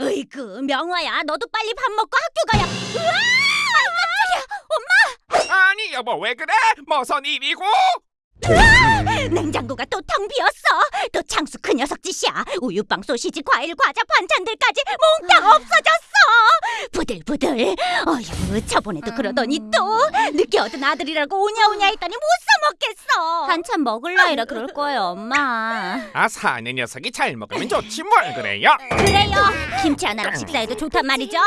으이그 명화야. 너도 빨리 밥 먹고 학교 가야. 으아! 아니 여보 왜 그래? 머선 일이고? 깜짝이야 냉장고가 또 텅 비었어. 또 창수 그 녀석 짓이야. 우유빵 소시지 과일 과자 반찬들까지 몽땅 없어졌어. 부들부들. 어휴 저번에도 그러더니 또 늦게 얻은 아들이라고 오냐오냐 했더니 못 사먹겠어. 한참 먹을 나이라 그럴 거예요, 엄마. 아 사는 녀석이 잘 먹으면 좋지 뭘 그래요? 그래요. 김치 하나랑 식사해도 좋단 말이죠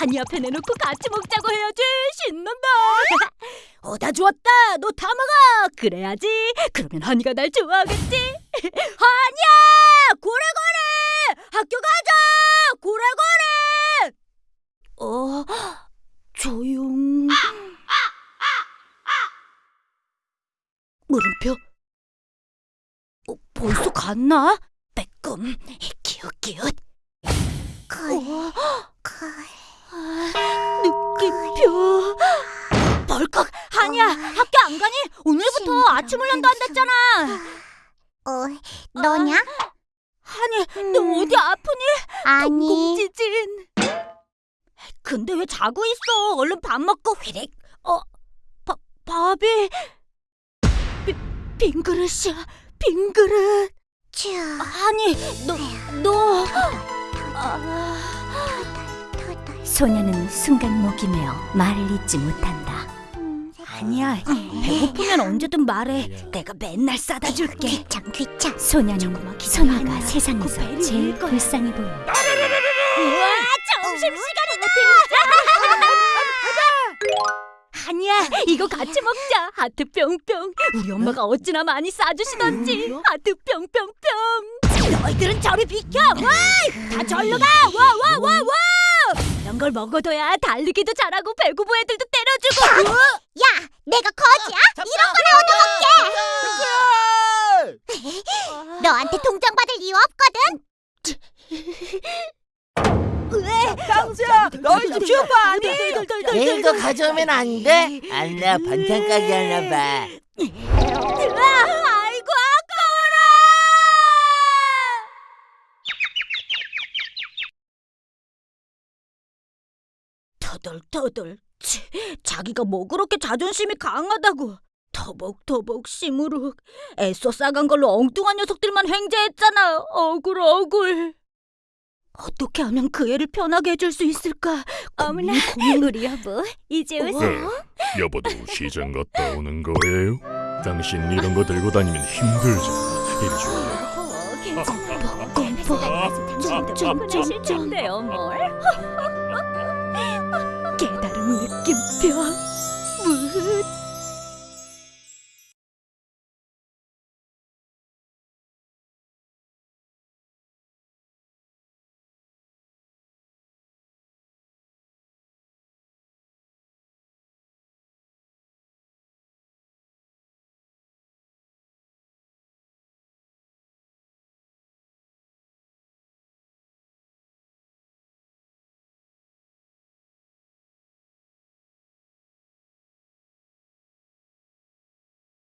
한이 앞에 내놓고 같이 먹자고 해야지. 신난다. 어다 주었다. 너 다 먹어. 그래야지. 그러면 한이가 날 좋아하겠지. 한이야! 고래고래! 학교 가자! 고래고래! 어? 조용. 물음표? 어, 벌써 갔나? 빼꼼. 기웃기웃. 어? 아, 느낌표 벌컥 한이야 학교 안 가니? 오늘부터 아침 훈련도 한댔잖아 어, 너냐? 한이 너 어디 아프니? 아니, 공지진 근데 왜 자고 있어 얼른 밥 먹고 휘릭 어 바, 밥이 비, 빈 그릇이야 빈 그릇 쭈, 아니 너너 아, 토덜, 소녀는 순간 목이 메어 말을 잇지 못한다. 음, 아니야. 배고프면 언제든 말해. 내가 맨날 싸다 줄게. 귀찮, 귀찮. 소녀는 소녀가. 세상에서 그 배를 제일. 불쌍해 보인다. 우와 점심시간이다. 아니야 이거 같이 먹자. 하트 뿅뿅. 우리 엄마가 어찌나 많이 싸주시던지. 하트 뿅뿅뿅. 너희들은 저리 비켜. 와 다 절로 가 와 와 와와. 이런 걸 먹어둬야 달리기도 잘하고 배구부 애들도 때려주고 야, 내가 거지야? 이런 거나 얻어먹게! 너한테 동정 받을 이유 없거든? 왜 땅수야, 너희 집 슈퍼 아니? 내일도 가져오면 안 돼? 안나 반찬 가게 하나 봐. 아이고 아까워라 터덜터덜 치, 자기가 뭐 그렇게 자존심이 강하다고 터벅터벅 시무룩 애써 싸간 걸로 엉뚱한 녀석들만 횡재했잖아 억울 억울 어떻게 하면 그 애를 편하게 해줄 수 있을까 어머나. 우리 여보, 이제 오세요. 여보도 시장 갔다 오는 거예요? 당신 이런 거 들고 다니면 힘들잖아. 이리 줘. 어, 괜찮아. 꼼꼼 가서 당신도 좀, 피곤하실 좀, 좀. 텐데요, 뭘. 깨달은 느낌표. 무흐